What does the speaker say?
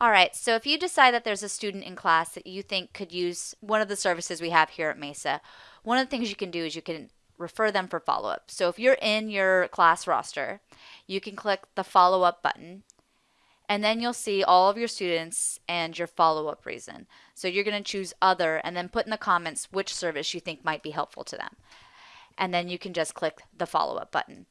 All right, so if you decide that there's a student in class that you think could use one of the services we have here at Mesa, one of the things you can do is you can refer them for follow up. So if you're in your class roster, you can click the follow up button and then you'll see all of your students and your follow-up reason. So you're going to choose other and then put in the comments which service you think might be helpful to them. And then you can just click the follow-up button.